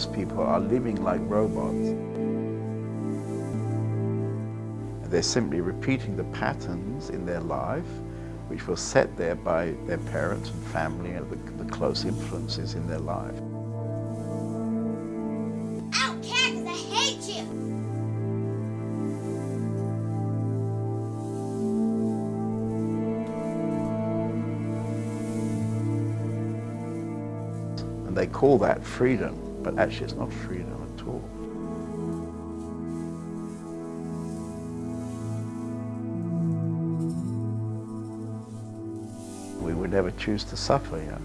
Most people are living like robots. They're simply repeating the patterns in their life which were set there by their parents and family and the, the close influences in their life. I hate you! And they call that freedom, but actually it's not freedom at all. We would never choose to suffer, you know.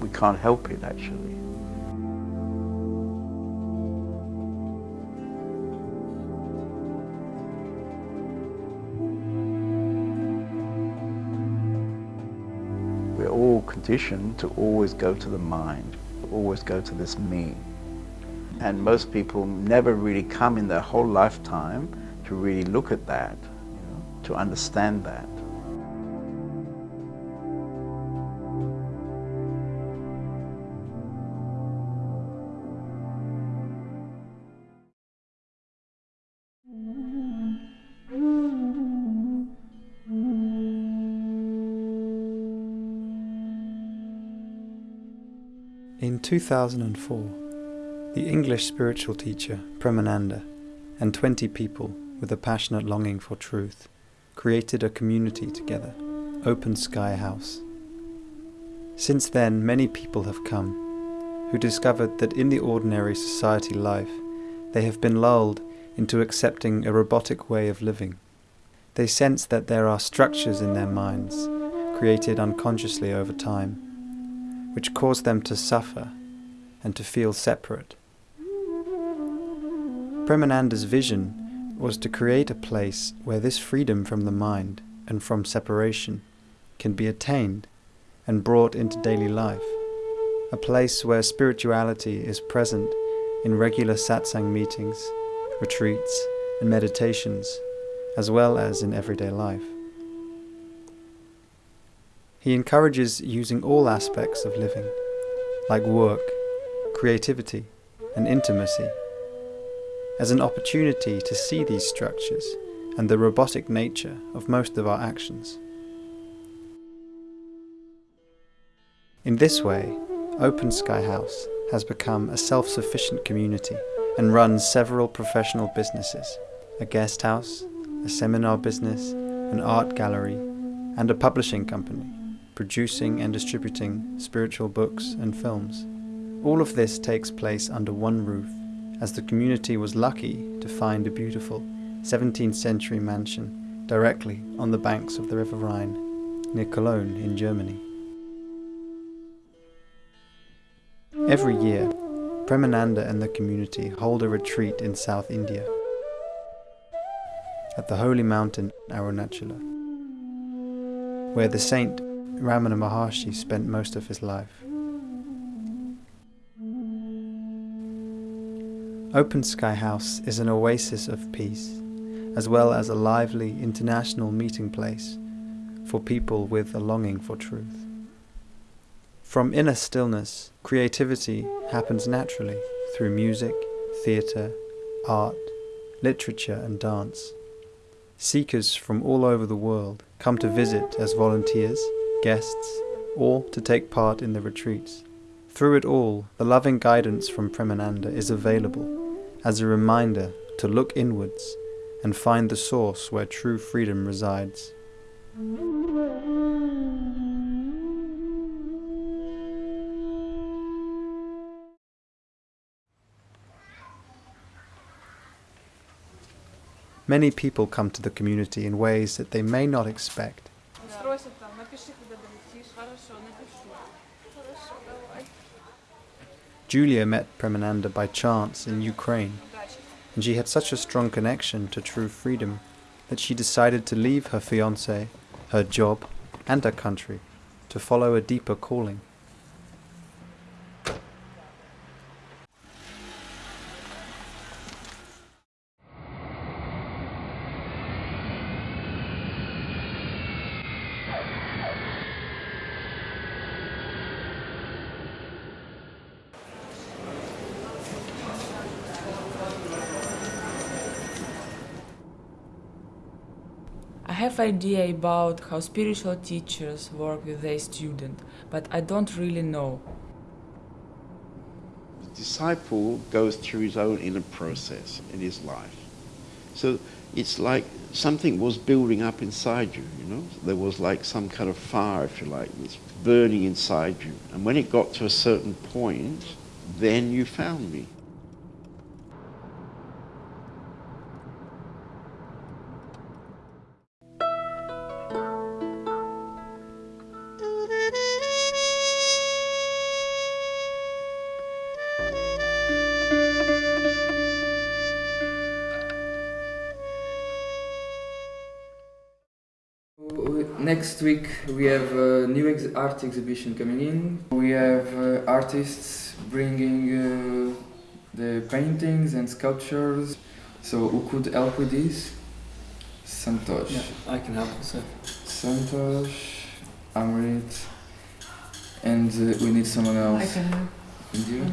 We can't help it actually. We're all conditioned to always go to the mind, always go to this me. And most people never really come in their whole lifetime to really look at that, you know, to understand that. 2004, the English spiritual teacher Premananda and 20 people with a passionate longing for truth created a community together, Open Sky House. Since then, many people have come who discovered that in the ordinary society life, they have been lulled into accepting a robotic way of living. They sense that there are structures in their minds, created unconsciously over time, which cause them to suffer and to feel separate. Premananda's vision was to create a place where this freedom from the mind and from separation can be attained and brought into daily life, a place where spirituality is present in regular satsang meetings, retreats, and meditations, as well as in everyday life. He encourages using all aspects of living, like work, creativity, and intimacy, as an opportunity to see these structures and the robotic nature of most of our actions. In this way, Open Sky House has become a self-sufficient community and runs several professional businesses, a guest house, a seminar business, an art gallery, and a publishing company, producing and distributing spiritual books and films. All of this takes place under one roof, as the community was lucky to find a beautiful 17th century mansion directly on the banks of the River Rhine, near Cologne in Germany. Every year, Premananda and the community hold a retreat in South India, at the holy mountain Arunachala, where the saint Ramana Maharshi spent most of his life. Open Sky House is an oasis of peace, as well as a lively international meeting place for people with a longing for truth. From inner stillness, creativity happens naturally through music, theatre, art, literature and dance. Seekers from all over the world come to visit as volunteers guests, or to take part in the retreats. Through it all, the loving guidance from Premananda is available as a reminder to look inwards and find the source where true freedom resides. Many people come to the community in ways that they may not expect. Julia met Premananda by chance in Ukraine, and she had such a strong connection to true freedom that she decided to leave her fiancé, her job, and her country to follow a deeper calling. Idea about how spiritual teachers work with their student, but I don't really know. The disciple goes through his own inner process in his life. So it's like something was building up inside you, you know? There was like some kind of fire, if you like, it's burning inside you. And when it got to a certain point, then you found me. Next week we have a new ex- art exhibition coming in. We have uh, artists bringing uh, the paintings and sculptures. So who could help with this? Santosh. I can help also. Santosh, Amrit, and uh, we need someone else. I can help. And you?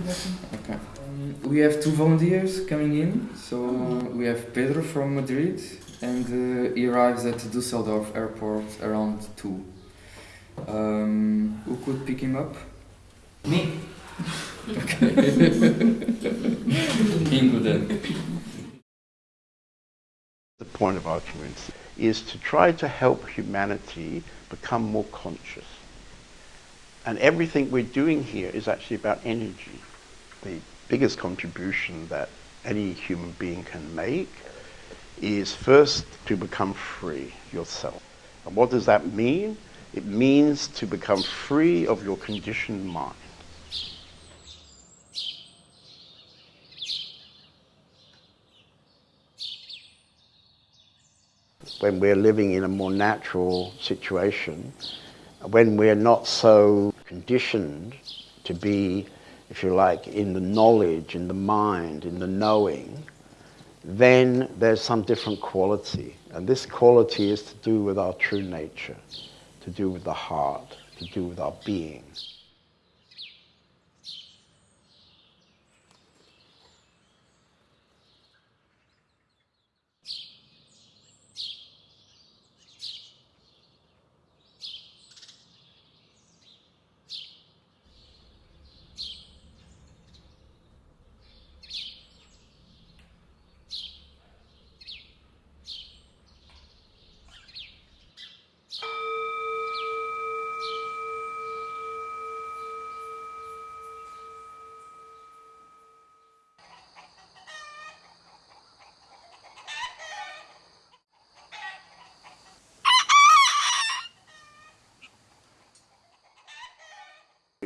Okay. Um, we have two volunteers coming in. So we have Pedro from Madrid, and uh, he arrives at Dusseldorf airport around two. Um, who could pick him up? Me? Okay. Ingo then. The point of our community is to try to help humanity become more conscious. And everything we're doing here is actually about energy. The biggest contribution that any human being can make is first to become free yourself. And what does that mean? It means to become free of your conditioned mind. when we're living in a more natural situation, when we're not so conditioned to be, if you like, in the knowledge, in the mind, in the knowing, then there's some different quality. And this quality is to do with our true nature, to do with the heart, to do with our being.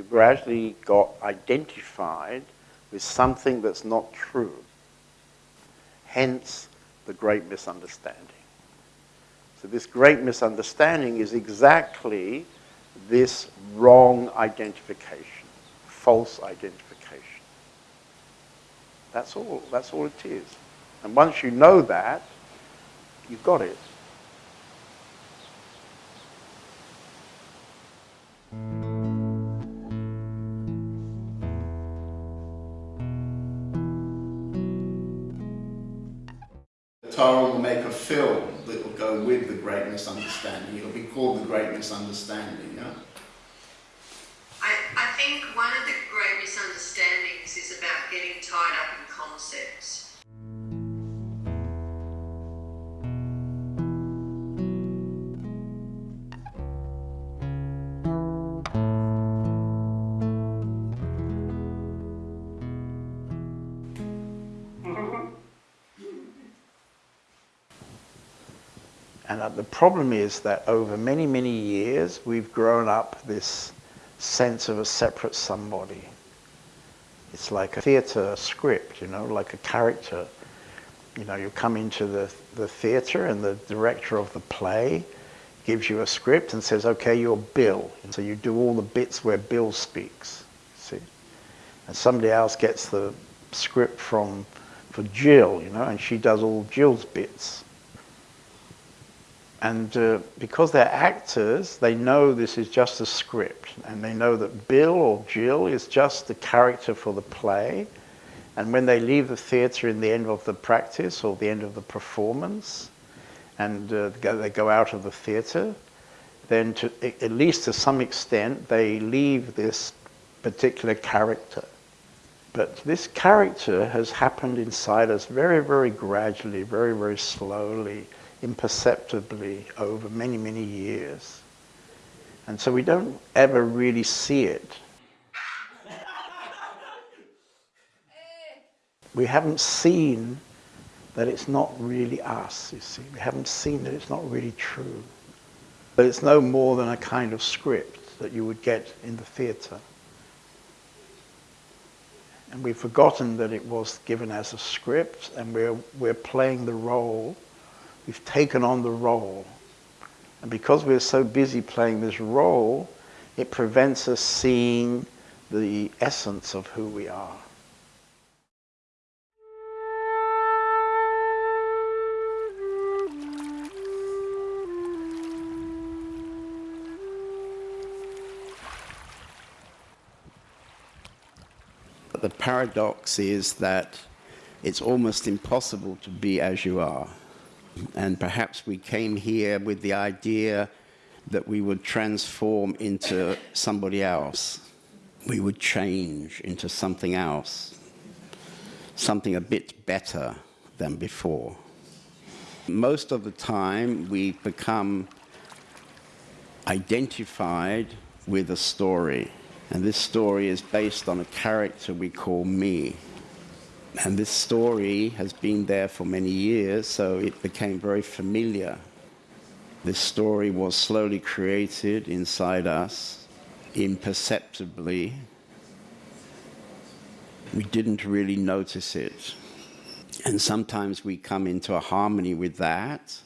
Gradually got identified with something that's not true. Hence the great misunderstanding. So, this great misunderstanding is exactly this wrong identification, false identification. That's all, that's all it is. And once you know that, you've got it. Misunderstanding. It'll be called the Great Misunderstanding. Yeah? Problem is that over many, many years, we've grown up this sense of a separate somebody. It's like a theatre script, you know, like a character. You know, you come into the, the theatre and the director of the play gives you a script and says, okay, you're Bill. And so you do all the bits where Bill speaks, see? And somebody else gets the script from, for Jill, you know, and she does all Jill's bits. And uh, because they're actors, they know this is just a script. And they know that Bill or Jill is just the character for the play. And when they leave the theatre in the end of the practice or the end of the performance, and uh, they go out of the theatre, then to, at least to some extent, they leave this particular character. But this character has happened inside us very, very gradually, very, very slowly imperceptibly over many, many years. And so we don't ever really see it. We haven't seen that it's not really us, you see. We haven't seen that it's not really true. But it's no more than a kind of script that you would get in the theatre. And we've forgotten that it was given as a script and we're, we're playing the role We've taken on the role. And because we're so busy playing this role, it prevents us seeing the essence of who we are. But the paradox is that it's almost impossible to be as you are. And perhaps we came here with the idea that we would transform into somebody else. We would change into something else, something a bit better than before. Most of the time, we become identified with a story. And this story is based on a character we call me. And this story has been there for many years, so it became very familiar. This story was slowly created inside us, imperceptibly. We didn't really notice it. And sometimes we come into a harmony with that,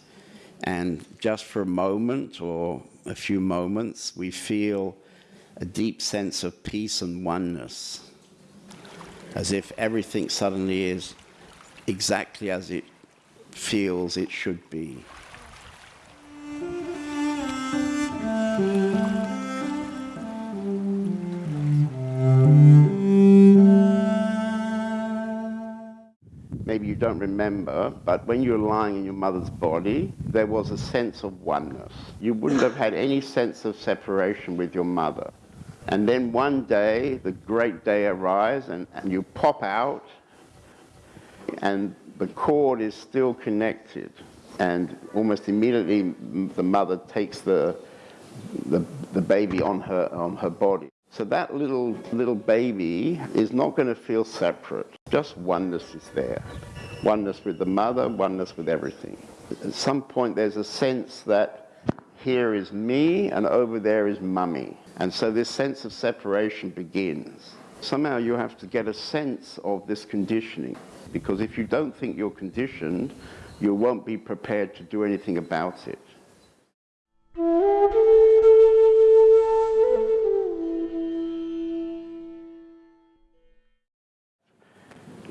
and just for a moment or a few moments, we feel a deep sense of peace and oneness as if everything suddenly is exactly as it feels it should be. Maybe you don't remember, but when you were lying in your mother's body, there was a sense of oneness. You wouldn't have had any sense of separation with your mother. And then one day, the great day arrives, and, and you pop out, and the cord is still connected. And almost immediately, the mother takes the, the, the baby on her, on her body. So that little, little baby is not going to feel separate. Just oneness is there. Oneness with the mother, oneness with everything. At some point, there's a sense that here is me, and over there is mummy. And so this sense of separation begins. Somehow you have to get a sense of this conditioning, because if you don't think you're conditioned, you won't be prepared to do anything about it.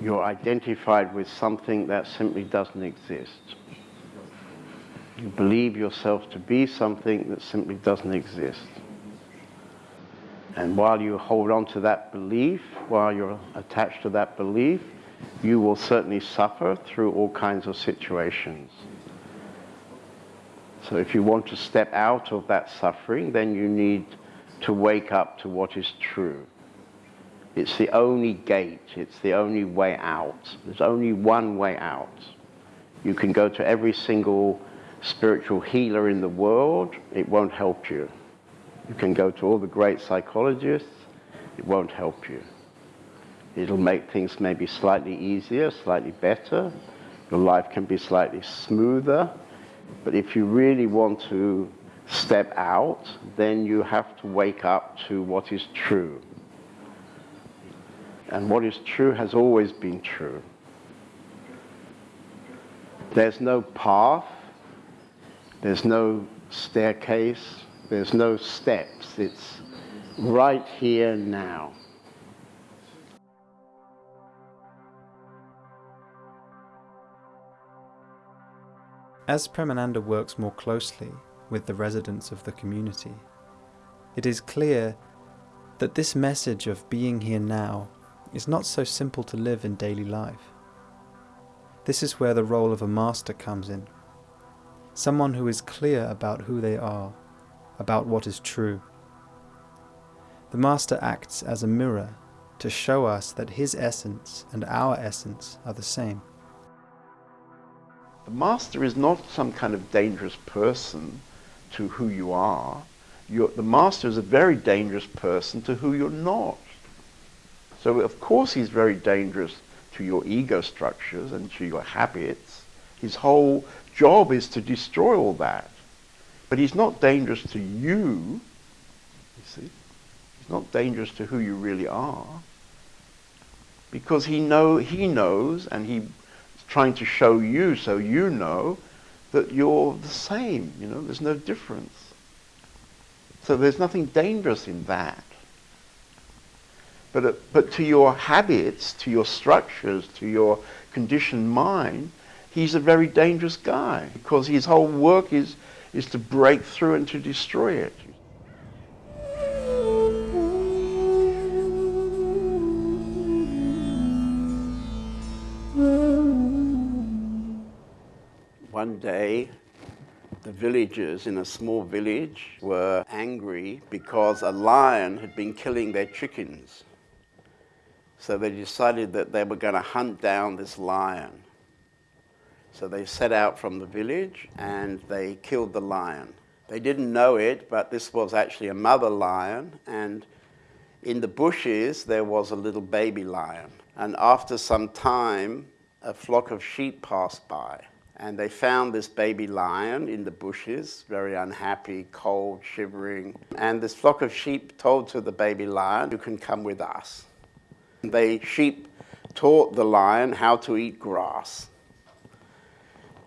You're identified with something that simply doesn't exist. You believe yourself to be something that simply doesn't exist. And while you hold on to that belief, while you're attached to that belief, you will certainly suffer through all kinds of situations. So if you want to step out of that suffering, then you need to wake up to what is true. It's the only gate, it's the only way out. There's only one way out. You can go to every single spiritual healer in the world, it won't help you. You can go to all the great psychologists, it won't help you. It'll make things maybe slightly easier, slightly better. Your life can be slightly smoother, But if you really want to step out, then you have to wake up to what is true. And what is true has always been true. There's no path, there's no staircase, there's no steps. It's right here now. As Premananda works more closely with the residents of the community, it is clear that this message of being here now is not so simple to live in daily life. This is where the role of a master comes in. Someone who is clear about who they are, about what is true. The master acts as a mirror to show us that his essence and our essence are the same. The master is not some kind of dangerous person to who you are. You're, the master is a very dangerous person to who you're not. So of course he's very dangerous to your ego structures and to your habits. His whole job is to destroy all that. But he's not dangerous to you, you see. He's not dangerous to who you really are. Because he know he knows and he's trying to show you so you know that you're the same, you know, there's no difference. So there's nothing dangerous in that. But, uh, but to your habits, to your structures, to your conditioned mind, he's a very dangerous guy because his whole work is, is to break through and to destroy it. One day, the villagers in a small village were angry because a lion had been killing their chickens. So they decided that they were going to hunt down this lion. So they set out from the village and they killed the lion. They didn't know it, but this was actually a mother lion, and in the bushes there was a little baby lion. And after some time, a flock of sheep passed by. And they found this baby lion in the bushes, very unhappy, cold, shivering. And this flock of sheep told to the baby lion, You can come with us. And the sheep taught the lion how to eat grass.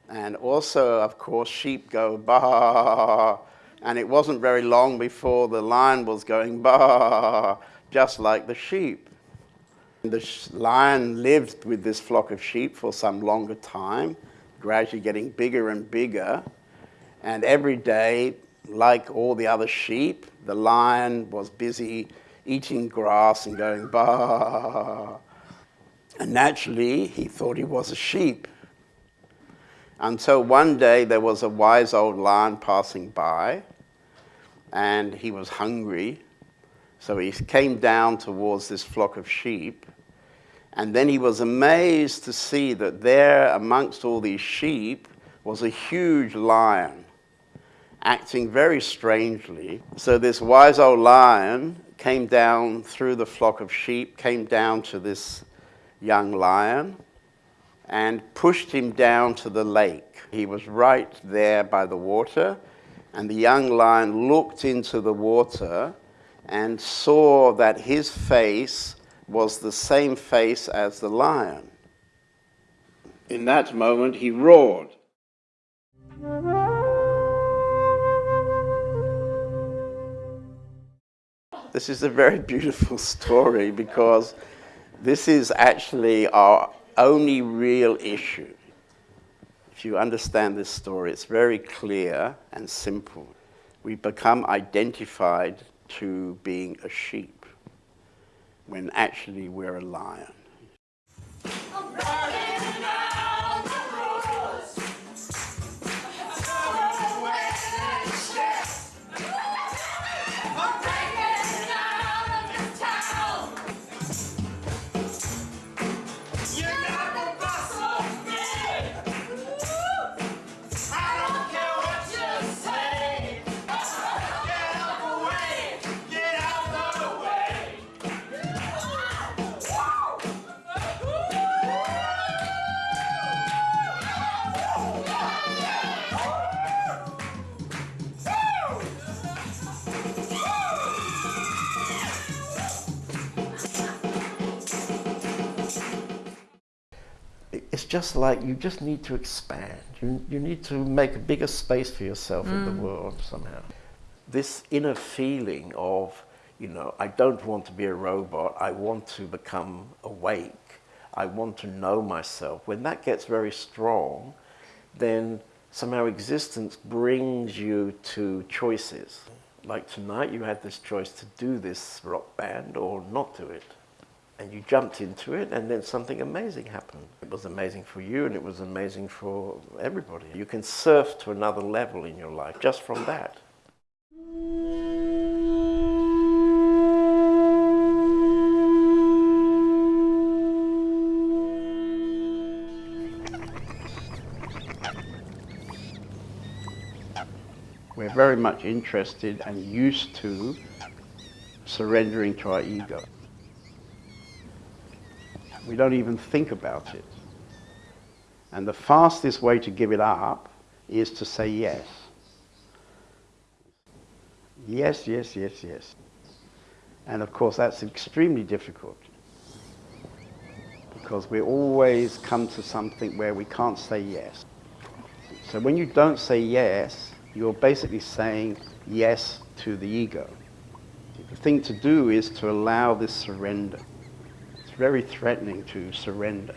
And also, of course, sheep go bah, and it wasn't very long before the lion was going bah, just like the sheep. And The lion lived with this flock of sheep for some longer time gradually getting bigger and bigger. And every day, like all the other sheep, the lion was busy eating grass and going bah. And naturally, he thought he was a sheep. Until one day, there was a wise old lion passing by, and he was hungry. So he came down towards this flock of sheep and then he was amazed to see that there, amongst all these sheep, was a huge lion acting very strangely. So this wise old lion came down through the flock of sheep, came down to this young lion, and pushed him down to the lake. He was right there by the water, and the young lion looked into the water and saw that his face was the same face as the lion. In that moment, he roared. This is a very beautiful story because this is actually our only real issue. If you understand this story, it's very clear and simple. We become identified to being a sheep when actually we're a lion. Just like you just need to expand. You, you need to make a bigger space for yourself in the mm. world somehow. This inner feeling of, you know, I don't want to be a robot, I want to become awake, I want to know myself. When that gets very strong, then somehow existence brings you to choices. Like tonight, you had this choice to do this rock band or not do it. And you jumped into it, and then something amazing happened. It was amazing for you, and it was amazing for everybody. You can surf to another level in your life just from that. We're very much interested and used to surrendering to our ego. We don't even think about it. And the fastest way to give it up is to say yes. Yes, yes, yes, yes. And of course, that's extremely difficult because we always come to something where we can't say yes. So when you don't say yes, you're basically saying yes to the ego. The thing to do is to allow this surrender. Very threatening to surrender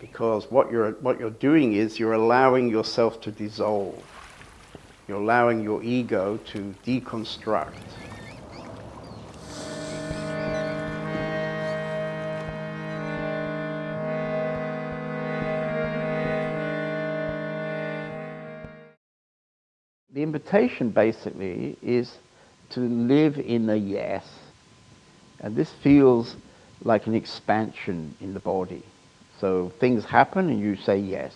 because what you're, what you're doing is you're allowing yourself to dissolve. You're allowing your ego to deconstruct. The invitation basically is to live in a yes. And this feels like an expansion in the body. So things happen and you say yes.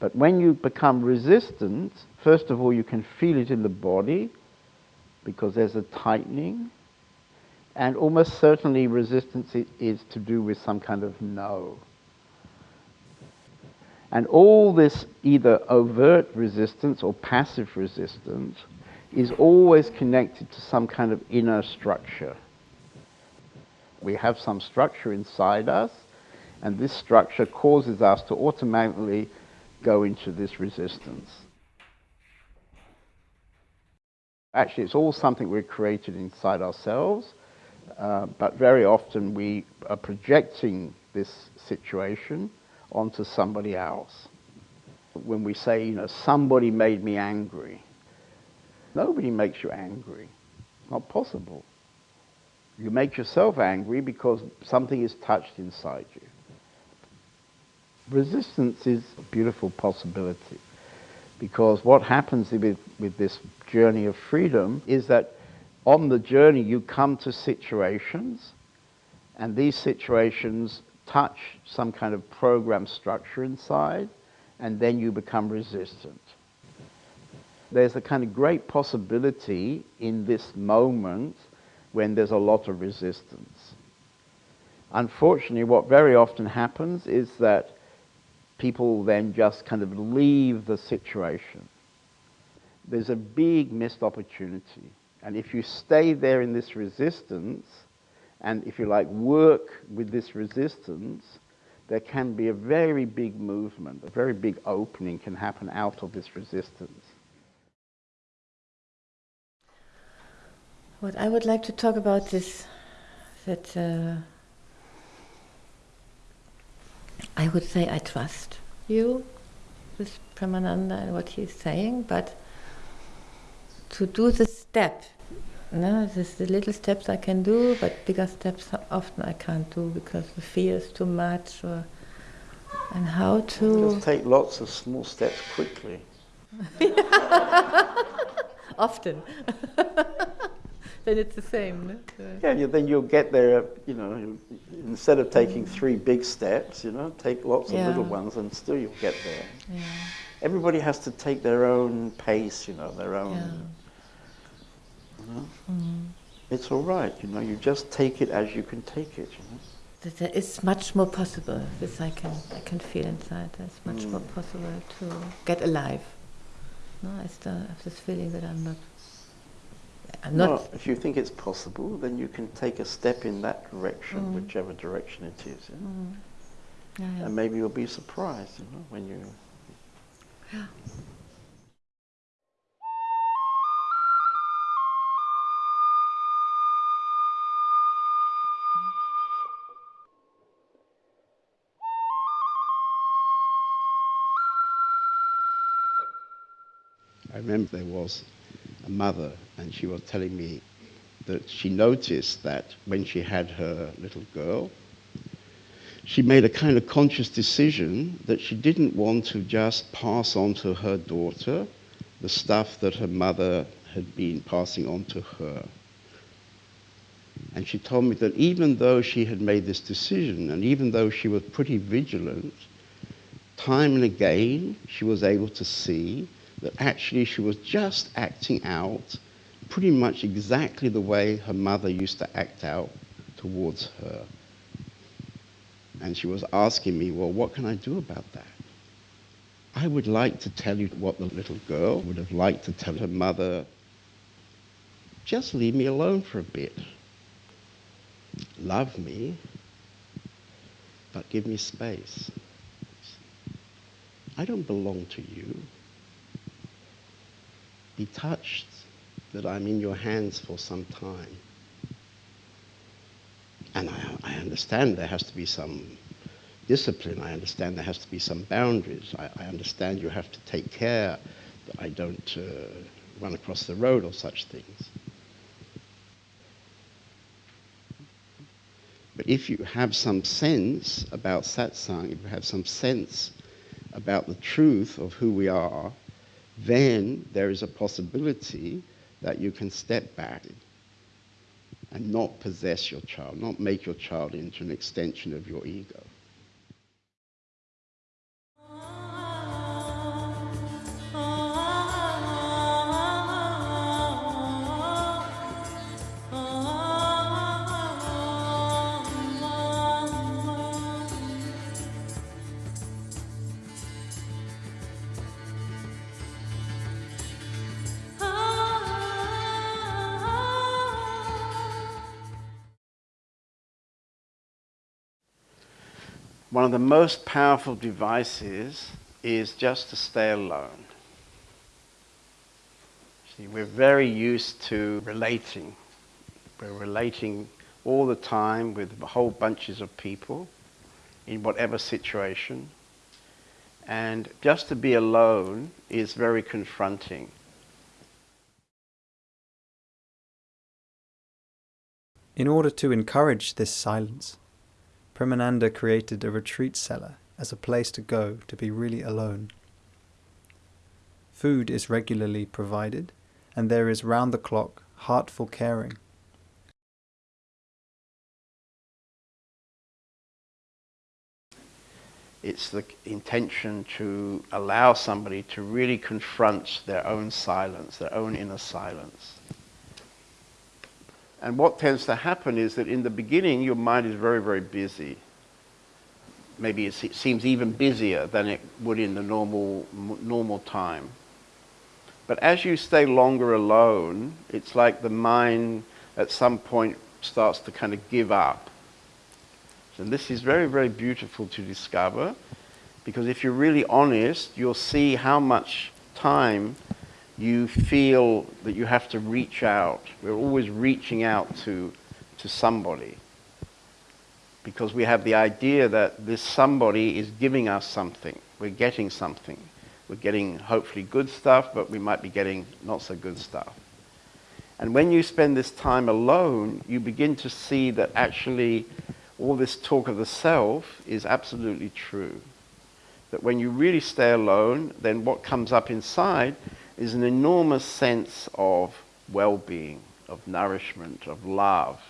But when you become resistant, first of all, you can feel it in the body because there's a tightening. And almost certainly resistance is to do with some kind of no. And all this either overt resistance or passive resistance is always connected to some kind of inner structure. We have some structure inside us, and this structure causes us to automatically go into this resistance. Actually, it's all something we've created inside ourselves, uh, but very often we are projecting this situation onto somebody else. When we say, you know, somebody made me angry, nobody makes you angry. It's not possible. You make yourself angry because something is touched inside you. Resistance is a beautiful possibility because what happens with, with this journey of freedom is that on the journey you come to situations and these situations touch some kind of program structure inside and then you become resistant. There's a kind of great possibility in this moment when there's a lot of resistance. Unfortunately, what very often happens is that people then just kind of leave the situation. There's a big missed opportunity. And if you stay there in this resistance, and if you like, work with this resistance, there can be a very big movement, a very big opening can happen out of this resistance. What I would like to talk about is that uh, I would say I trust you, with Premananda and what he's saying, but to do the step, no, this the little steps I can do, but bigger steps often I can't do because the fear is too much, or and how to Just take lots of small steps quickly. often. then it's the same. No? Yeah, you, then you'll get there, you know, instead of taking three big steps, you know, take lots Yeah. of little ones and still you'll get there. Yeah. Everybody has to take their own pace, you know, their own. Yeah. You know? Mm. It's all right, you know, you just take it as you can take it, you know. there is much more possible. This I can I can feel inside. There's much more Mm. possible to get alive. No, I still have this feeling that I'm not. I'm not. Well, if you think it's possible, then you can take a step in that direction, Mm. whichever direction it is. Yeah? Mm. Ja, ja. And maybe you'll be surprised, you know, when you Ja. I remember there was a mother, and she was telling me that she noticed that when she had her little girl, she made a kind of conscious decision that she didn't want to just pass on to her daughter the stuff that her mother had been passing on to her. And she told me that even though she had made this decision, and even though she was pretty vigilant, time and again she was able to see that actually she was just acting out pretty much exactly the way her mother used to act out towards her. And she was asking me, well, what can I do about that? I would like to tell you what the little girl would have liked to tell her mother just leave me alone for a bit. Love me, but give me space. I don't belong to you. Be touched that I'm in your hands for some time. And I, I understand there has to be some discipline. I understand there has to be some boundaries. I, I understand you have to take care that I don't uh, run across the road or such things. But if you have some sense about satsang, if you have some sense about the truth of who we are, then there is a possibility that you can step back and not possess your child, not make your child into an extension of your ego. Of the most powerful devices is just to stay alone. See, we're very used to relating. We're relating all the time with whole bunches of people in whatever situation. And just to be alone is very confronting. In order to encourage this silence, Premananda created a retreat cellar as a place to go to be really alone. Food is regularly provided, and there is round the clock, heartful caring. It's the intention to allow somebody to really confront their own silence, their own inner silence. And what tends to happen is that in the beginning, your mind is very, very busy. Maybe it seems even busier than it would in the normal, normal time. But as you stay longer alone, it's like the mind at some point starts to kind of give up. And this is very, very beautiful to discover because if you're really honest, you'll see how much time you feel that you have to reach out. We're always reaching out to, to somebody because we have the idea that this somebody is giving us something. We're getting something. We're getting hopefully good stuff, but we might be getting not so good stuff. And when you spend this time alone, you begin to see that actually all this talk of the self is absolutely true. That when you really stay alone, then what comes up inside is an enormous sense of well being, of nourishment, of love.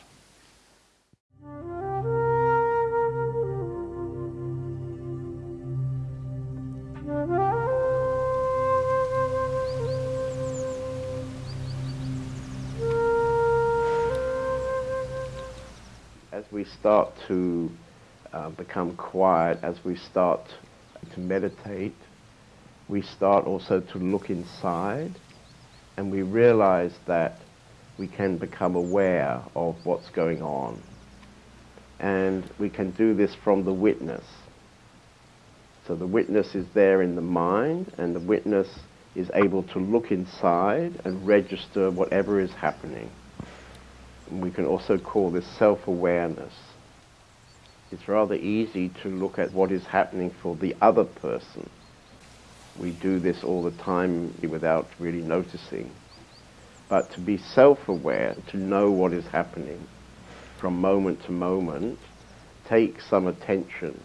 As we start to uh, become quiet, as we start to meditate, we start also to look inside and we realize that we can become aware of what's going on. And we can do this from the witness. So the witness is there in the mind, and the witness is able to look inside and register whatever is happening. And we can also call this self-awareness. It's rather easy to look at what is happening for the other person. We do this all the time without really noticing. But to be self-aware, to know what is happening from moment to moment, takes some attention.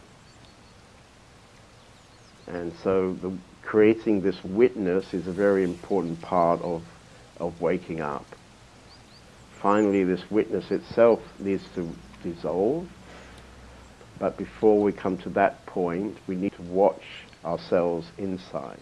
And so the, creating this witness is a very important part of, of waking up. Finally, this witness itself needs to dissolve. But before we come to that point, we need to watch ourselves inside.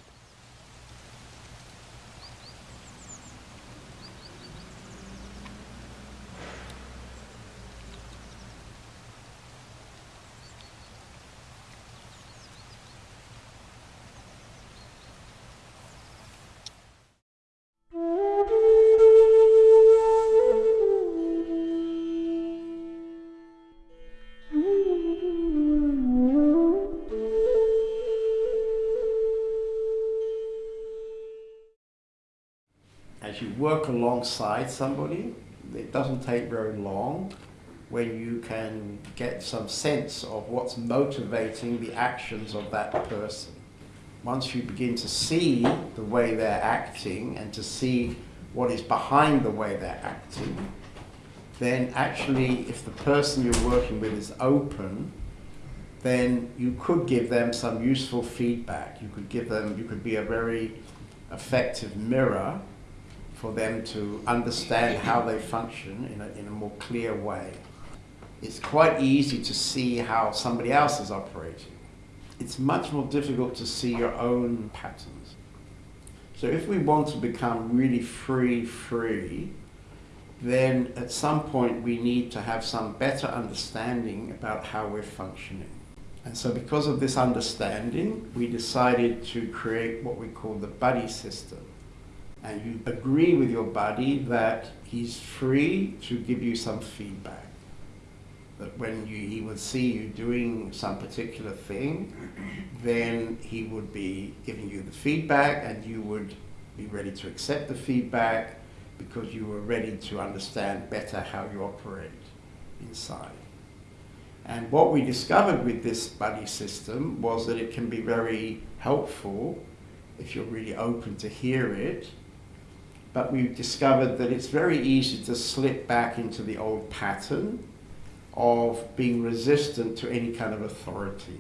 Alongside somebody, it doesn't take very long when you can get some sense of what's motivating the actions of that person. Once you begin to see the way they're acting and to see what is behind the way they're acting, then actually if the person you're working with is open, then you could give them some useful feedback. You could give them, you could be a very effective mirror for them to understand how they function in a, in a more clear way. It's quite easy to see how somebody else is operating. It's much more difficult to see your own patterns. So if we want to become really free, free, then at some point we need to have some better understanding about how we're functioning. And so because of this understanding, we decided to create what we call the buddy system and you agree with your buddy that he's free to give you some feedback. That when you, he would see you doing some particular thing, then he would be giving you the feedback and you would be ready to accept the feedback because you were ready to understand better how you operate inside. And what we discovered with this buddy system was that it can be very helpful if you're really open to hear it but we've discovered that it's very easy to slip back into the old pattern of being resistant to any kind of authority.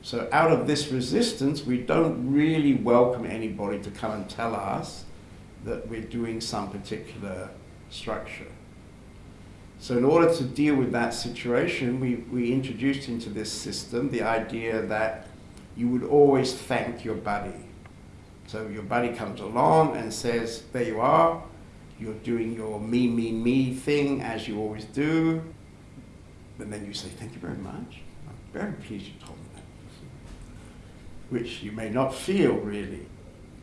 So out of this resistance, we don't really welcome anybody to come and tell us that we're doing some particular structure. So in order to deal with that situation, we, we introduced into this system the idea that you would always thank your buddy so your buddy comes along and says, there you are, you're doing your me, me, me thing as you always do. And then you say, thank you very much. I'm very pleased you told me that. Which you may not feel really,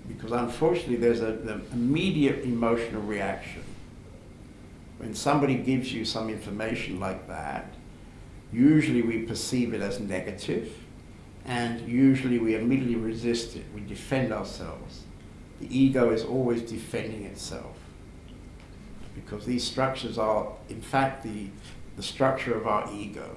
because unfortunately there's an immediate emotional reaction. When somebody gives you some information like that, usually we perceive it as negative and usually we immediately resist it. We defend ourselves. The ego is always defending itself because these structures are, in fact, the, the structure of our ego.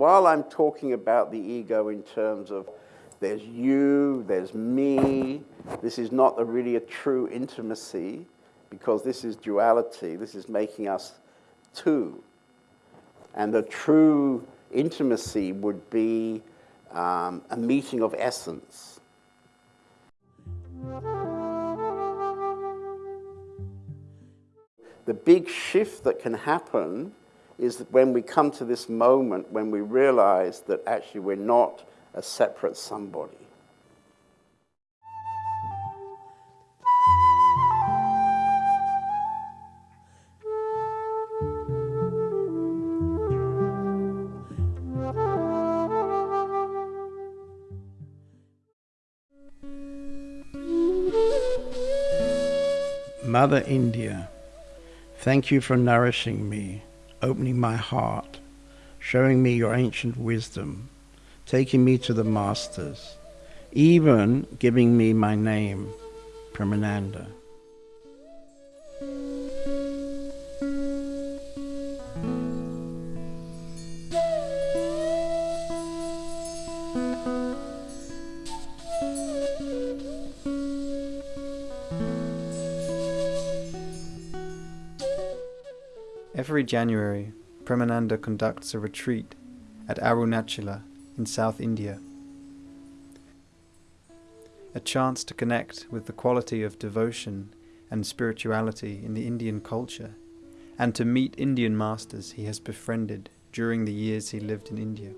While I'm talking about the ego in terms of There's you, there's me. This is not a really a true intimacy because this is duality. This is making us two. And the true intimacy would be um, a meeting of essence. The big shift that can happen is that when we come to this moment when we realize that actually we're not a separate somebody. Mother India, thank you for nourishing me, opening my heart, showing me your ancient wisdom, taking me to the masters, even giving me my name, Premananda. Every January, Premananda conducts a retreat at Arunachala in South India. A chance to connect with the quality of devotion and spirituality in the Indian culture and to meet Indian masters he has befriended during the years he lived in India.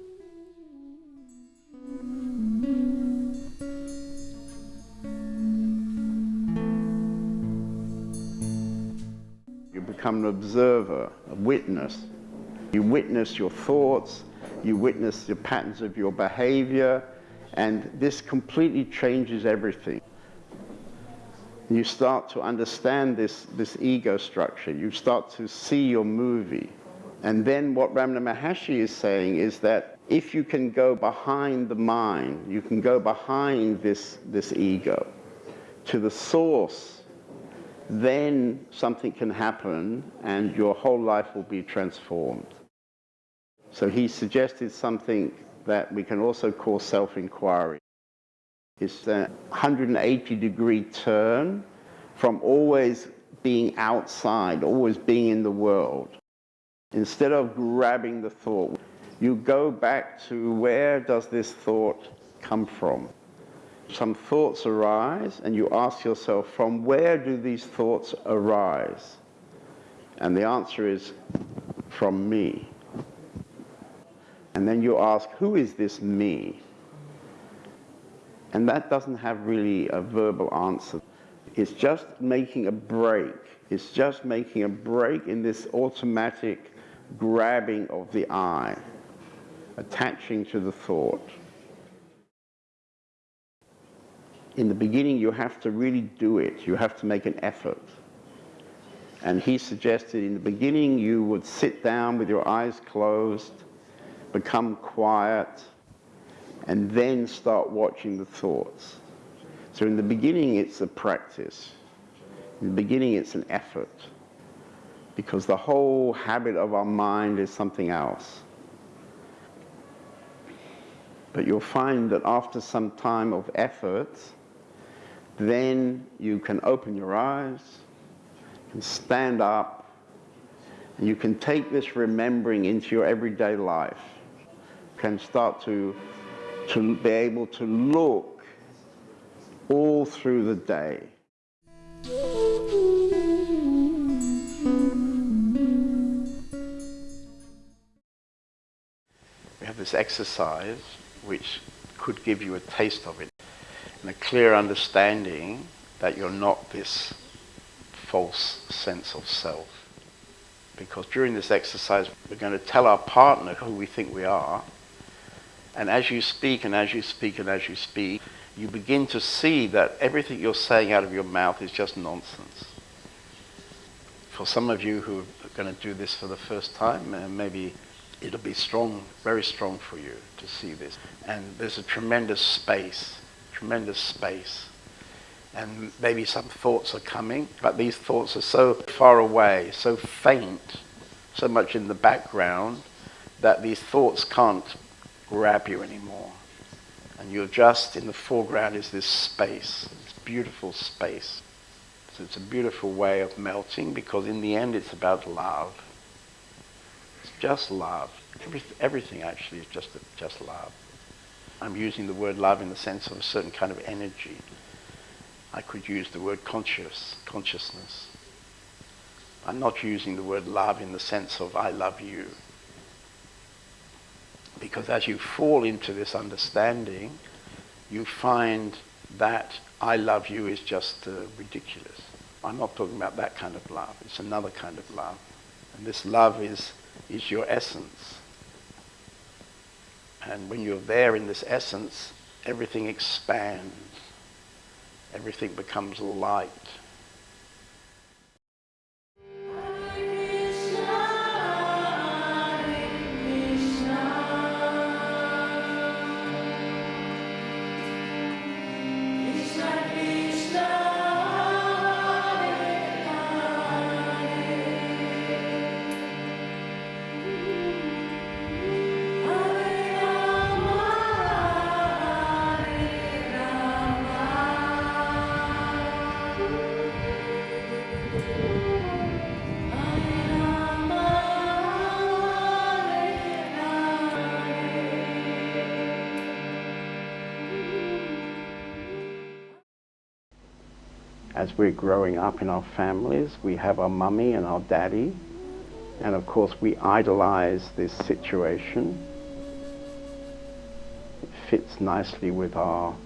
Become an observer, a witness. You witness your thoughts, you witness the patterns of your behavior, and this completely changes everything. You start to understand this, this ego structure. You start to see your movie. And then what Ramana Maharshi is saying is that if you can go behind the mind, you can go behind this, this ego to the source then something can happen and your whole life will be transformed. So he suggested something that we can also call self-inquiry. It's a 180 degree turn from always being outside, always being in the world. Instead of grabbing the thought, you go back to where does this thought come from? Some thoughts arise and you ask yourself, from where do these thoughts arise? And the answer is, from me. And then you ask, who is this me? And that doesn't have really a verbal answer. It's just making a break. It's just making a break in this automatic grabbing of the I, attaching to the thought. In the beginning you have to really do it. You have to make an effort. And he suggested in the beginning you would sit down with your eyes closed, become quiet, and then start watching the thoughts. So in the beginning it's a practice. In the beginning it's an effort. Because the whole habit of our mind is something else. But you'll find that after some time of effort, then you can open your eyes, can stand up, and you can take this remembering into your everyday life. Can start to, to be able to look all through the day. We have this exercise which could give you a taste of it and a clear understanding that you're not this false sense of self. Because during this exercise, we're going to tell our partner who we think we are. And as you speak and as you speak and as you speak, you begin to see that everything you're saying out of your mouth is just nonsense. For some of you who are going to do this for the first time, uh, maybe it'll be strong, very strong for you to see this. And there's a tremendous space tremendous space. And maybe some thoughts are coming, but these thoughts are so far away, so faint, so much in the background, that these thoughts can't grab you anymore. And you're just in the foreground is this space, this beautiful space. So it's a beautiful way of melting because in the end it's about love. It's just love. Everyth- everything actually is just, just love. I'm using the word love in the sense of a certain kind of energy. I could use the word conscious, consciousness. I'm not using the word love in the sense of I love you. Because as you fall into this understanding, you find that I love you is just uh, ridiculous. I'm not talking about that kind of love. It's another kind of love. And this love is, is your essence. And when you're there in this essence, everything expands. Everything becomes light. We're growing up in our families, we have our mummy and our daddy, and of course we idolize this situation. It fits nicely with our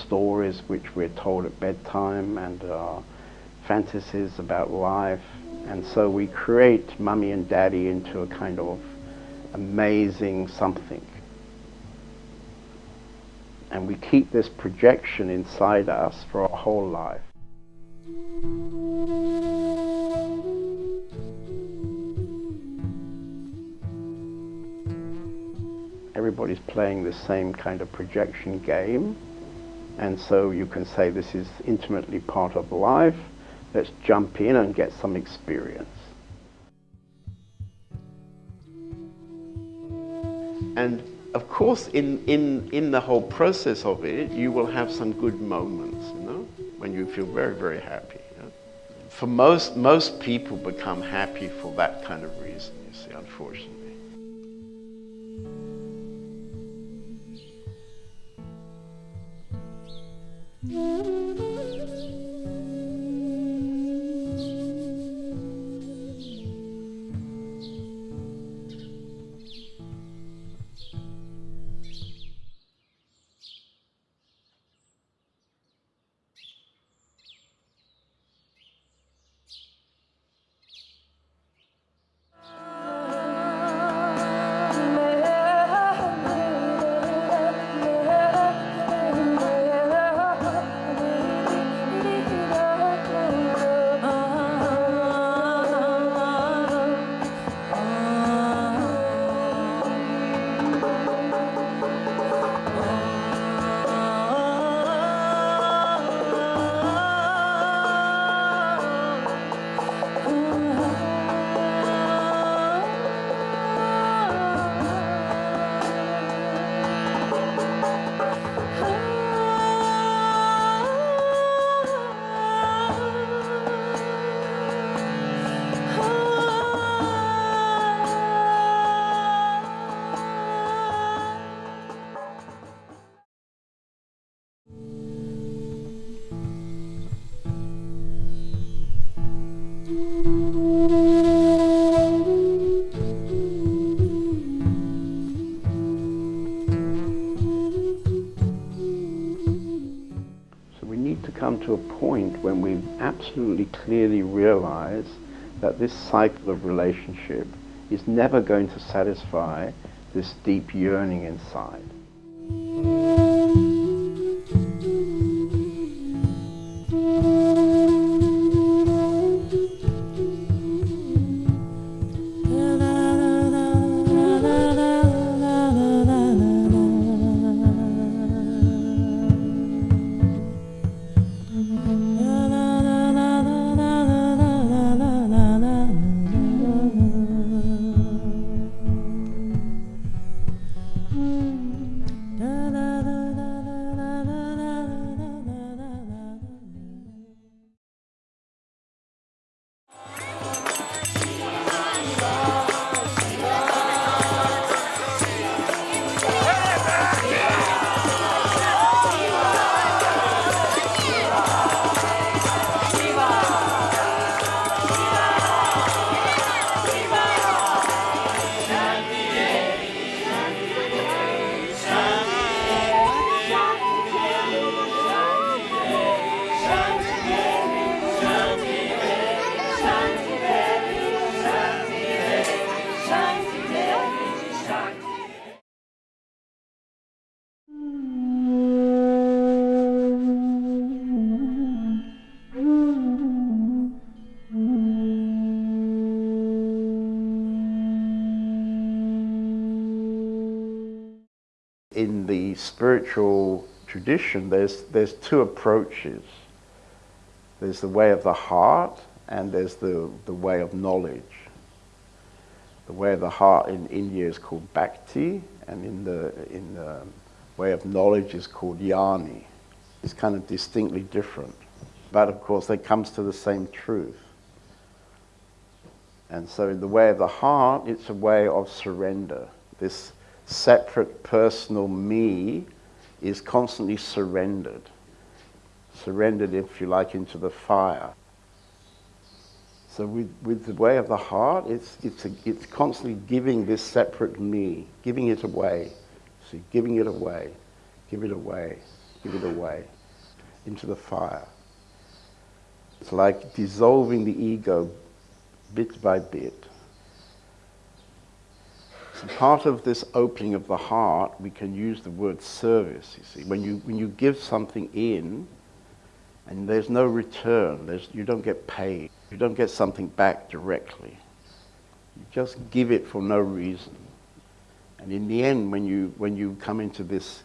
stories which we're told at bedtime and our fantasies about life, and so we create mummy and daddy into a kind of amazing something. And we keep this projection inside us for our whole life. Everybody's playing the same kind of projection game, and so you can say this is intimately part of life. Let's jump in and get some experience. And of course, in, in, in the whole process of it, you will have some good moments, you know, when you feel very, very happy. For most, most people become happy for that kind of reason, you see, unfortunately. So absolutely clearly realize that this cycle of relationship is never going to satisfy this deep yearning inside. Spiritual tradition, there's, there's two approaches. There's the way of the heart and there's the, the way of knowledge. The way of the heart in India is called bhakti, and in the, in the way of knowledge is called jnani. It's kind of distinctly different. But of course, it comes to the same truth. And so, in the way of the heart, it's a way of surrender. This separate personal me is constantly surrendered. Surrendered, if you like, into the fire. So with, with the way of the heart, it's, it's, a, it's constantly giving this separate me, giving it away. See, giving it away, give it away, give it away into the fire. It's like dissolving the ego bit by bit. Part of this opening of the heart, we can use the word service, you see. When you, when you give something in, and there's no return, there's, you don't get paid, you don't get something back directly. You just give it for no reason. And in the end, when you, when you come into this,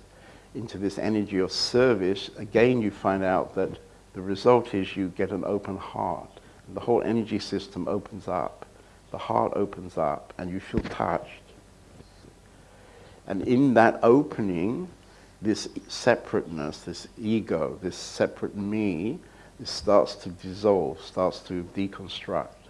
into this energy of service, again you find out that the result is you get an open heart. The whole energy system opens up. The heart opens up and you feel touched. And in that opening, this separateness, this ego, this separate me, starts to dissolve, starts to deconstruct.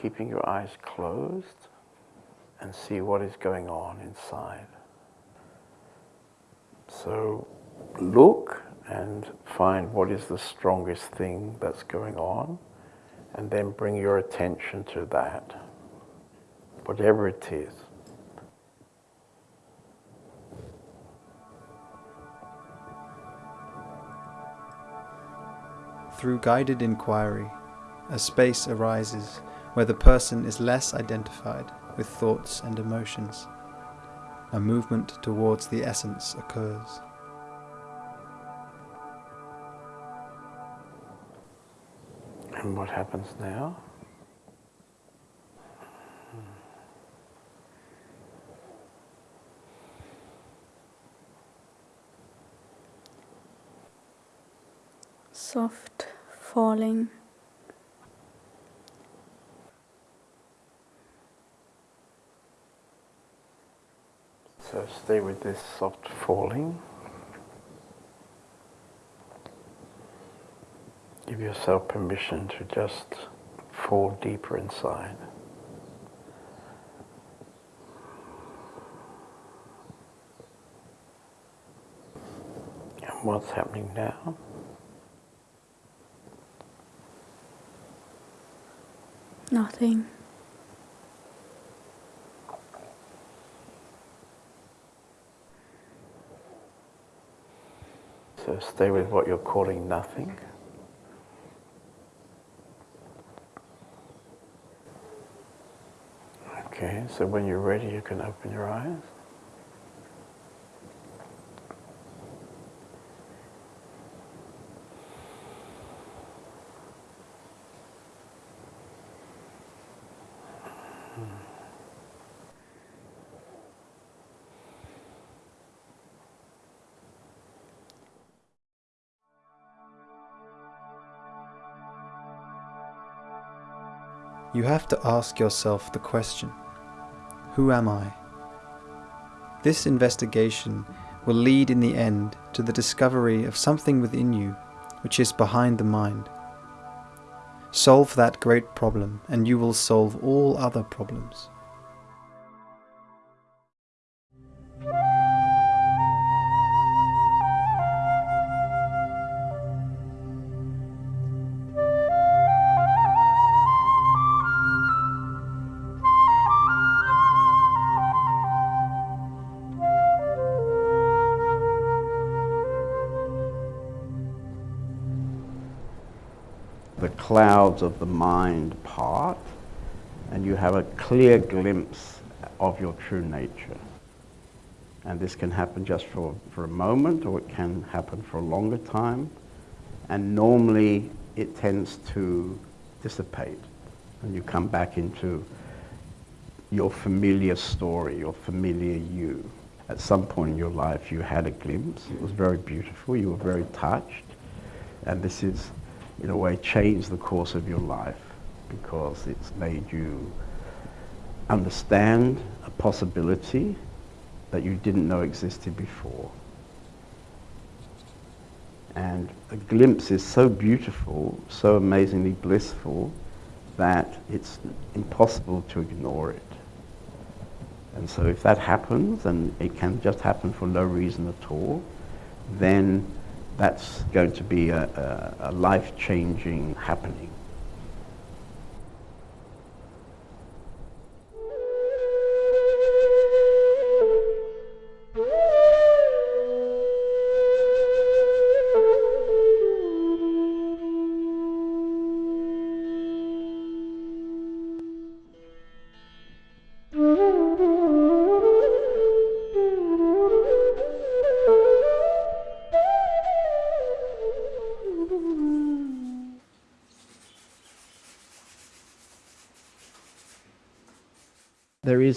Keeping your eyes closed and see what is going on inside. So look and find what is the strongest thing that's going on and then bring your attention to that, whatever it is. Through guided inquiry, a space arises where the person is less identified with thoughts and emotions. A movement towards the essence occurs. And what happens now? Soft falling. So stay with this soft falling. Give yourself permission to just fall deeper inside. And what's happening now? Nothing. Stay with what you're calling nothing. Okay, so when you're ready, you can open your eyes. Have to ask yourself the question Who am I? This investigation will lead in the end to the discovery of something within you which is behind the mind. Solve that great problem, and you will solve all other problems. Clouds of the mind part and you have a clear glimpse of your true nature. And this can happen just for, for a moment or it can happen for a longer time. And normally it tends to dissipate and you come back into your familiar story, your familiar you. At some point in your life you had a glimpse, it was very beautiful, you were very touched, and this is in a way changed the course of your life because it's made you understand a possibility that you didn't know existed before. And a glimpse is so beautiful, so amazingly blissful, that it's impossible to ignore it. And so if that happens, and it can just happen for no reason at all, then that's going to be a, a, a life-changing happening.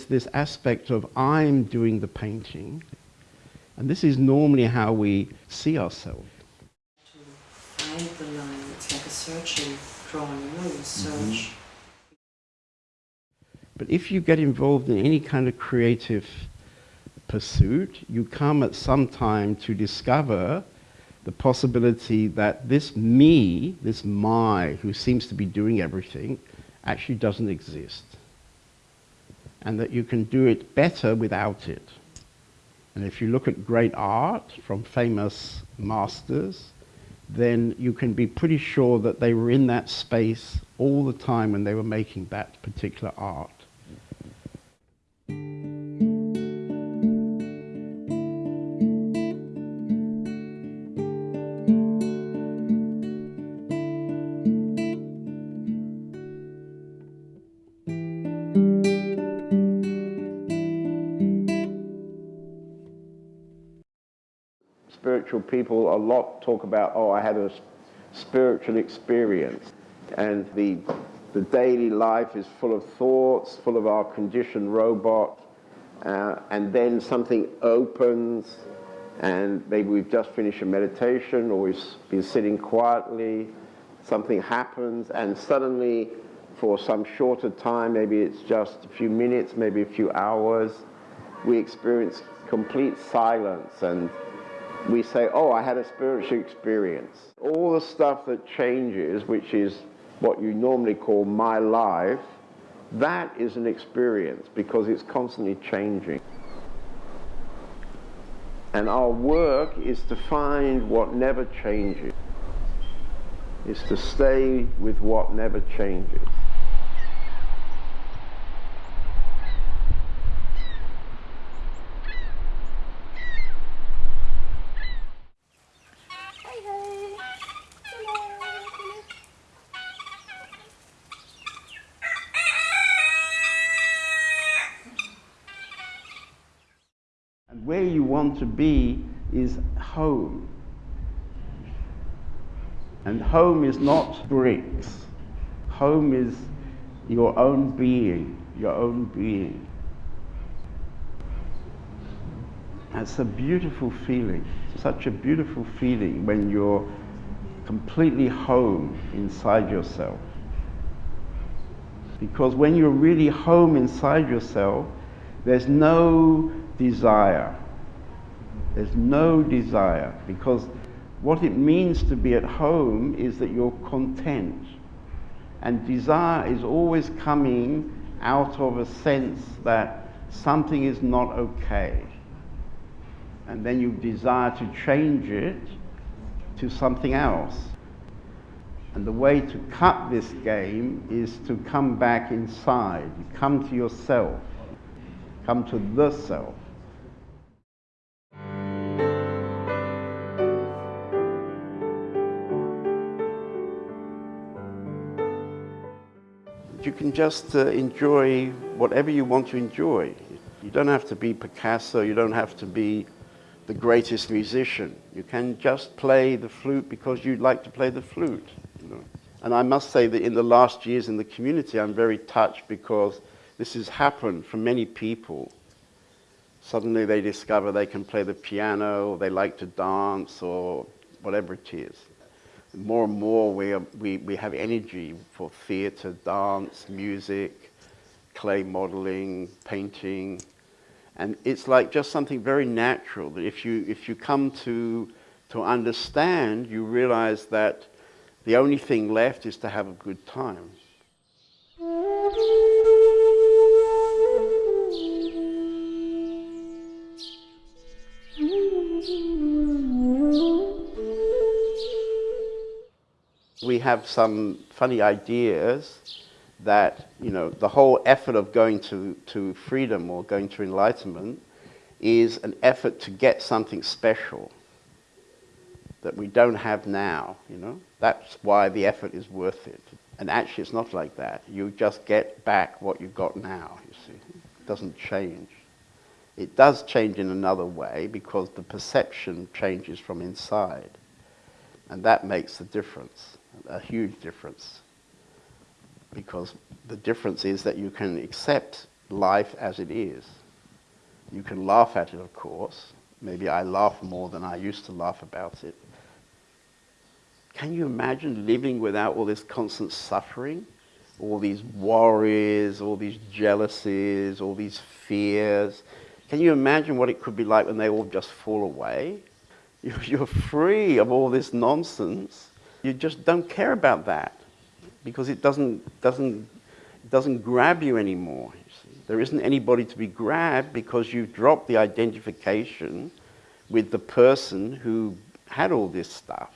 This aspect of I'm doing the painting. And this is normally how we see ourselves. The line, it's like a searching drawing, you know, search. Mm-hmm. But if you get involved in any kind of creative pursuit, you come at some time to discover the possibility that this me, this my, who seems to be doing everything, actually doesn't exist and that you can do it better without it. And if you look at great art from famous masters, then you can be pretty sure that they were in that space all the time when they were making that particular art. People a lot talk about, oh, I had a spiritual experience. And the, the daily life is full of thoughts, full of our conditioned robot. Uh, and then something opens, and maybe we've just finished a meditation or we've been sitting quietly. Something happens, and suddenly, for some shorter time, maybe it's just a few minutes, maybe a few hours, we experience complete silence and we say, oh, I had a spiritual experience. All the stuff that changes, which is what you normally call my life, that is an experience because it's constantly changing. And our work is to find what never changes, is to stay with what never changes. where you want to be is home. And home is not bricks. Home is your own being, your own being. It's a beautiful feeling, such a beautiful feeling when you're completely home inside yourself. Because when you're really home inside yourself, there's no desire. There's no desire because What it means to be at home is that you're content. And desire is always coming out of a sense that something is not okay. And then you desire to change it to something else. And the way to cut this game is to come back inside, come to yourself, come to the self. You can just uh, enjoy whatever you want to enjoy. You don't have to be Picasso, you don't have to be the greatest musician. You can just play the flute because you'd like to play the flute. You know? And I must say that in the last years in the community, I'm very touched because this has happened for many people. Suddenly they discover they can play the piano, or they like to dance, or whatever it is more and more we, are, we, we have energy for theatre, dance, music, clay modelling, painting. And it's like just something very natural that if you, if you come to, to understand, you realize that the only thing left is to have a good time. We have some funny ideas that, you know, the whole effort of going to, to freedom or going to enlightenment is an effort to get something special that we don't have now, you know. That's why the effort is worth it. And actually it's not like that. You just get back what you've got now, you see. It doesn't change. It does change in another way because the perception changes from inside. And that makes the difference a huge difference because the difference is that you can accept life as it is. You can laugh at it, of course. Maybe I laugh more than I used to laugh about it. Can you imagine living without all this constant suffering? All these worries, all these jealousies, all these fears. Can you imagine what it could be like when they all just fall away? You're free of all this nonsense you just don't care about that because it doesn't, doesn't, doesn't grab you anymore. You there isn't anybody to be grabbed because you've dropped the identification with the person who had all this stuff.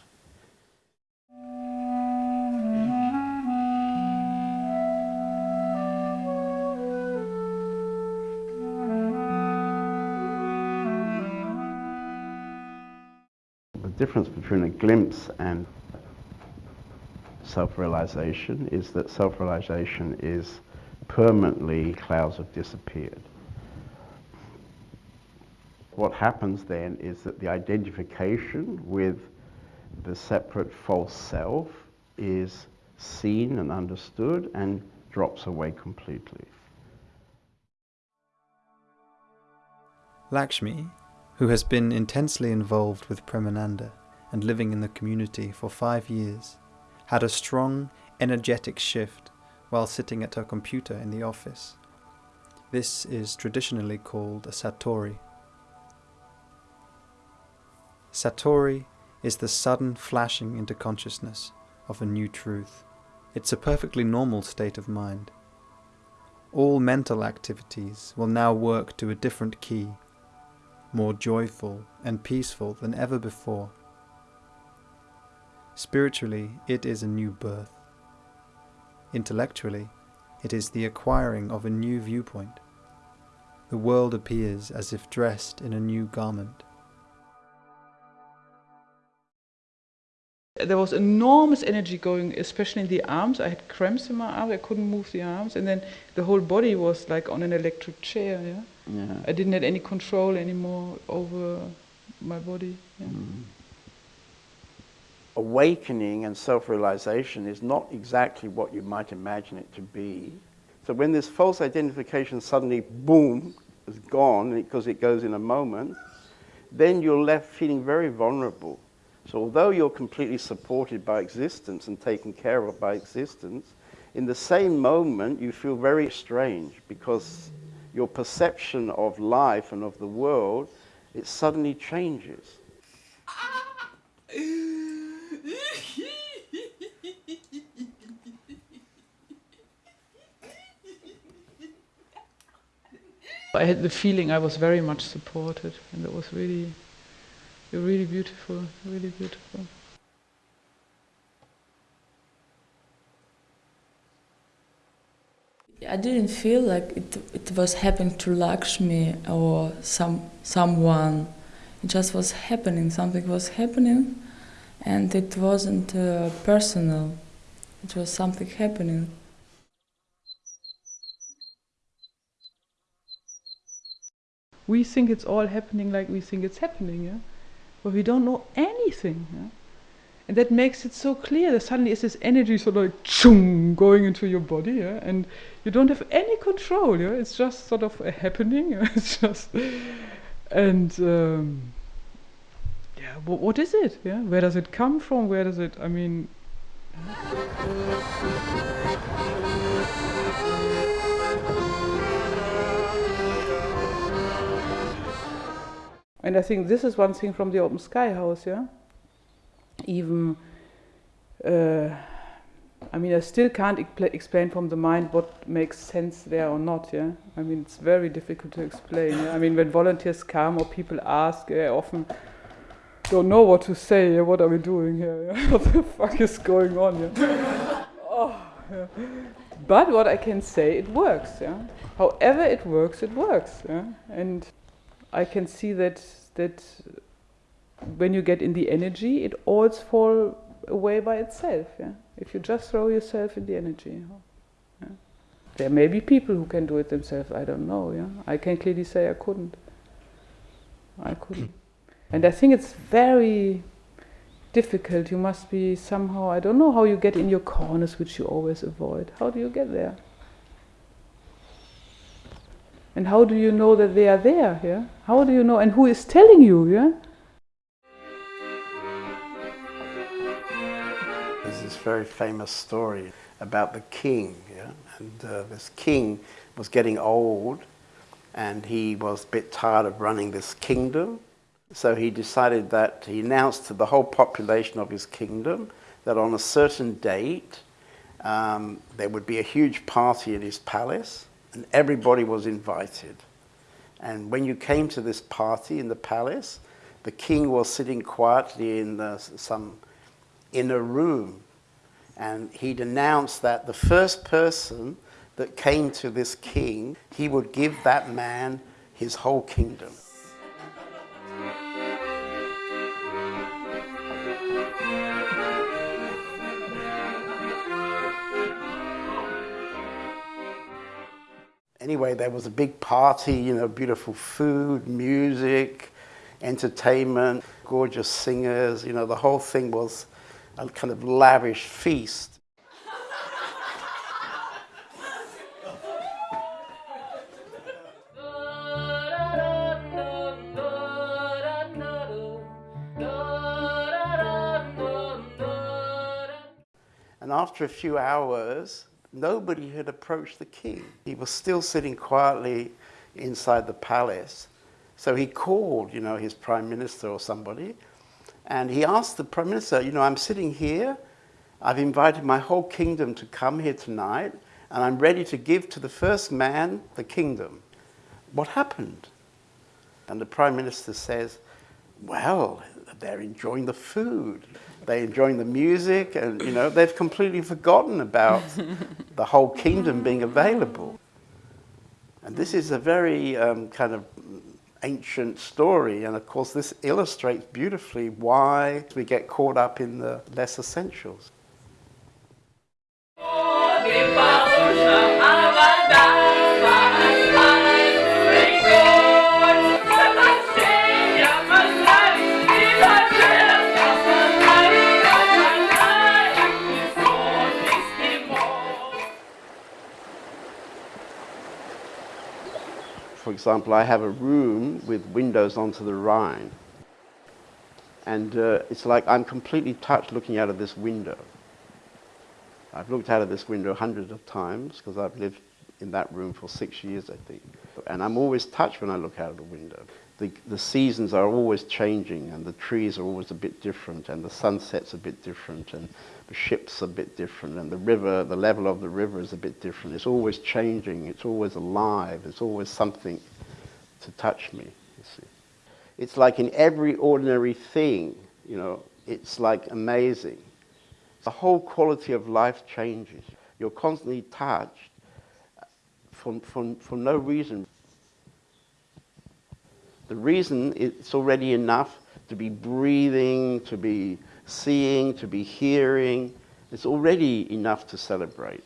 The difference between a glimpse and self-realization is that self-realization is permanently clouds have disappeared. What happens then is that the identification with the separate false self is seen and understood and drops away completely. Lakshmi, who has been intensely involved with Premananda and living in the community for five years, had a strong, energetic shift while sitting at her computer in the office. This is traditionally called a satori. Satori is the sudden flashing into consciousness of a new truth. It's a perfectly normal state of mind. All mental activities will now work to a different key, more joyful and peaceful than ever before. Spiritually, it is a new birth. Intellectually, it is the acquiring of a new viewpoint. The world appears as if dressed in a new garment. There was enormous energy going, especially in the arms. I had cramps in my arms, I couldn't move the arms, and then the whole body was like on an electric chair. Yeah, yeah. I didn't have any control anymore over my body. Yeah. Mm awakening and self-realization is not exactly what you might imagine it to be. So when this false identification suddenly, boom, is gone because it goes in a moment, then you're left feeling very vulnerable. So although you're completely supported by existence and taken care of by existence, in the same moment you feel very strange because your perception of life and of the world, it suddenly changes. I had the feeling I was very much supported, and it was really, really beautiful, really beautiful. I didn't feel like it, it was happening to Lakshmi or some someone. It just was happening. Something was happening, and it wasn't uh, personal. It was something happening. We think it's all happening like we think it's happening, yeah? But we don't know anything, yeah? And that makes it so clear that suddenly is this energy sort of like chung, going into your body, yeah? And you don't have any control, yeah? It's just sort of a happening, yeah? It's just, and um, yeah, what, what is it, yeah? Where does it come from? Where does it, I mean, And I think this is one thing from the Open Sky House, yeah? Even, uh, I mean, I still can't explain from the mind what makes sense there or not, yeah? I mean, it's very difficult to explain, yeah? I mean, when volunteers come or people ask, I often don't know what to say, yeah? What are we doing here? Yeah? what the fuck is going on, yeah? oh, yeah? But what I can say, it works, yeah? However it works, it works, yeah? And I can see that that when you get in the energy, it all fall away by itself. Yeah? If you just throw yourself in the energy. Yeah? There may be people who can do it themselves. I don't know. Yeah, I can clearly say I couldn't. I couldn't. and I think it's very difficult. You must be somehow. I don't know how you get in your corners, which you always avoid. How do you get there? And how do you know that they are there? Yeah? How do you know? And who is telling you? Yeah? There's this very famous story about the king. Yeah? And uh, this king was getting old and he was a bit tired of running this kingdom. So he decided that he announced to the whole population of his kingdom that on a certain date um, there would be a huge party at his palace and everybody was invited. And when you came to this party in the palace, the king was sitting quietly in the, some inner room. And he'd announced that the first person that came to this king, he would give that man his whole kingdom. Anyway, there was a big party, you know, beautiful food, music, entertainment, gorgeous singers, you know, the whole thing was a kind of lavish feast. And after a few hours, nobody had approached the king. He was still sitting quietly inside the palace. So he called, you know, his prime minister or somebody, and he asked the prime minister, you know, I'm sitting here, I've invited my whole kingdom to come here tonight, and I'm ready to give to the first man the kingdom. What happened? And the prime minister says, well, they're enjoying the food they're enjoying the music and you know they've completely forgotten about the whole kingdom being available. And this is a very um, kind of ancient story. And of course this illustrates beautifully why we get caught up in the less essentials example, I have a room with windows onto the Rhine. And uh, it's like I'm completely touched looking out of this window. I've looked out of this window hundreds of times because I've lived in that room for six years, I think. And I'm always touched when I look out of the window. The, the seasons are always changing and the trees are always a bit different and the sunset's a bit different and the ship's a bit different and the river, the level of the river is a bit different. It's always changing, it's always alive, it's always something to touch me, you see. It's like in every ordinary thing, you know, it's like amazing. The whole quality of life changes. You're constantly touched for, for, for no reason. The reason it's already enough to be breathing, to be seeing, to be hearing. It's already enough to celebrate.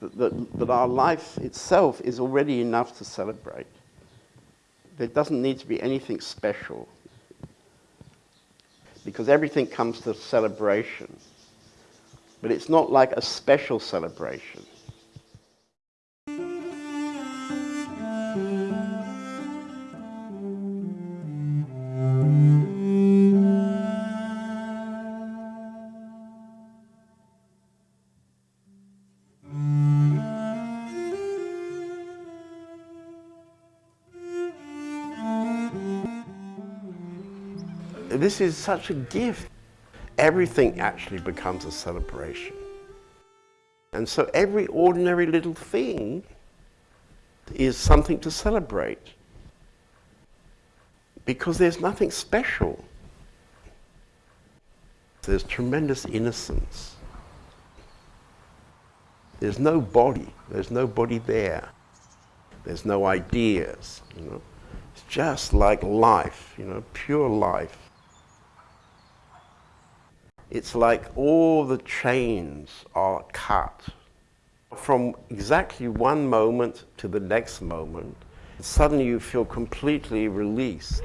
That, that, our life itself is already enough to celebrate. There doesn't need to be anything special because everything comes to celebration. But it's not like a special celebration. This is such a gift. Everything actually becomes a celebration. And so every ordinary little thing is something to celebrate. Because there's nothing special. There's tremendous innocence. There's no body. There's nobody there. There's no ideas, you know. It's just like life, you know, pure life. It's like all the chains are cut. From exactly one moment to the next moment, suddenly you feel completely released.